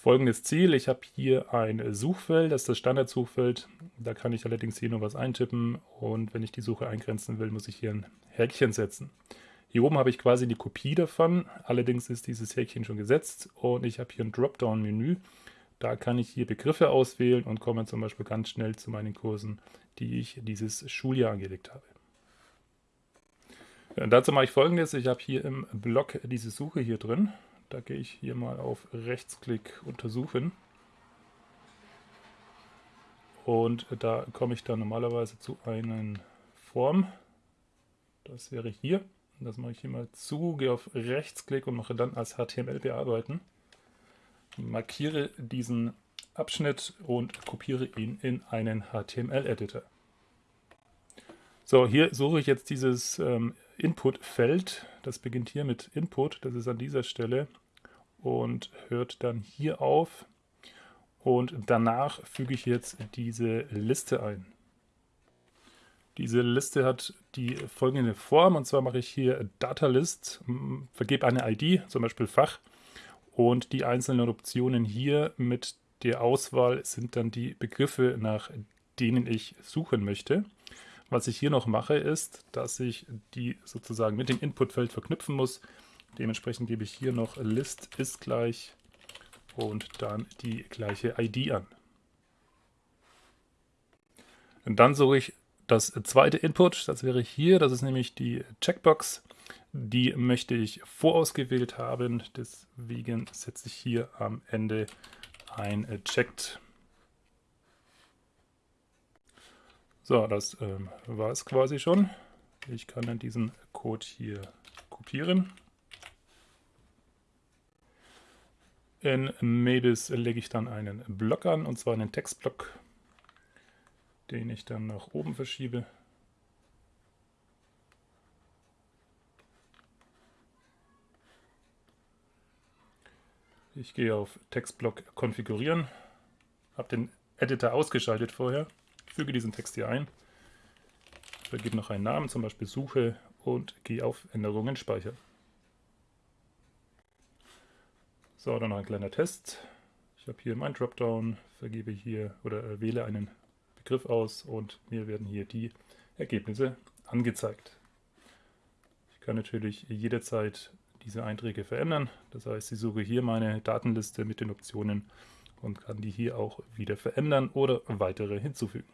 folgendes Ziel. Ich habe hier ein Suchfeld, das ist das Standardsuchfeld. Da kann ich allerdings hier nur was eintippen und wenn ich die Suche eingrenzen will, muss ich hier ein Häkchen setzen. Hier oben habe ich quasi die Kopie davon, allerdings ist dieses Häkchen schon gesetzt und ich habe hier ein Dropdown-Menü. Da kann ich hier Begriffe auswählen und komme zum Beispiel ganz schnell zu meinen Kursen, die ich dieses Schuljahr angelegt habe. Ja, dazu mache ich folgendes, ich habe hier im Blog diese Suche hier drin. Da gehe ich hier mal auf Rechtsklick untersuchen. Und da komme ich dann normalerweise zu einer Form. Das wäre hier. Das mache ich hier mal zu, gehe auf Rechtsklick und mache dann als HTML bearbeiten. Markiere diesen Abschnitt und kopiere ihn in einen HTML-Editor. So, hier suche ich jetzt dieses ähm, Input-Feld. Das beginnt hier mit Input, das ist an dieser Stelle und hört dann hier auf. Und danach füge ich jetzt diese Liste ein. Diese Liste hat die folgende Form, und zwar mache ich hier Datalist, vergebe eine ID, zum Beispiel Fach, und die einzelnen Optionen hier mit der Auswahl sind dann die Begriffe, nach denen ich suchen möchte. Was ich hier noch mache, ist, dass ich die sozusagen mit dem Inputfeld verknüpfen muss. Dementsprechend gebe ich hier noch List ist gleich und dann die gleiche ID an. Und dann suche ich das zweite Input, das wäre hier, das ist nämlich die Checkbox. Die möchte ich vorausgewählt haben, deswegen setze ich hier am Ende ein Checked. So, das ähm, war es quasi schon. Ich kann dann diesen Code hier kopieren. In Mebis lege ich dann einen Block an, und zwar einen Textblock den ich dann nach oben verschiebe. Ich gehe auf Textblock konfigurieren, habe den Editor ausgeschaltet vorher, füge diesen Text hier ein, vergebe noch einen Namen, zum Beispiel Suche und gehe auf Änderungen speichern. So, dann noch ein kleiner Test. Ich habe hier mein Dropdown, vergebe hier oder wähle einen Begriff aus und mir werden hier die Ergebnisse angezeigt. Ich kann natürlich jederzeit diese Einträge verändern. Das heißt, ich suche hier meine Datenliste mit den Optionen und kann die hier auch wieder verändern oder weitere hinzufügen.